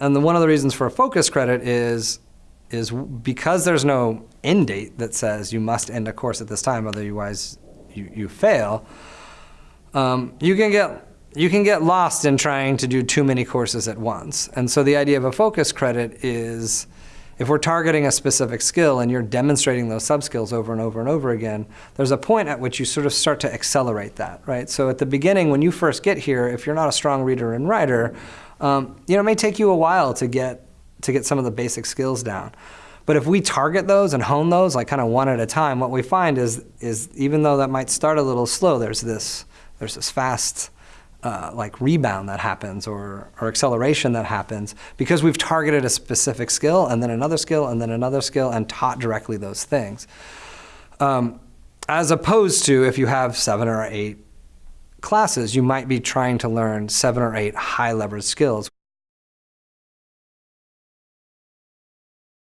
And the, one of the reasons for a focus credit is is because there's no end date that says you must end a course at this time, otherwise you, you fail. Um, you can get you can get lost in trying to do too many courses at once. And so the idea of a focus credit is if we're targeting a specific skill and you're demonstrating those sub-skills over and over and over again, there's a point at which you sort of start to accelerate that, right? So at the beginning, when you first get here, if you're not a strong reader and writer, um, you know, it may take you a while to get, to get some of the basic skills down. But if we target those and hone those, like kind of one at a time, what we find is, is even though that might start a little slow, there's this, there's this fast uh, like rebound that happens or, or acceleration that happens because we've targeted a specific skill and then another skill and then another skill and taught directly those things. Um, as opposed to if you have seven or eight classes, you might be trying to learn seven or eight high leverage skills.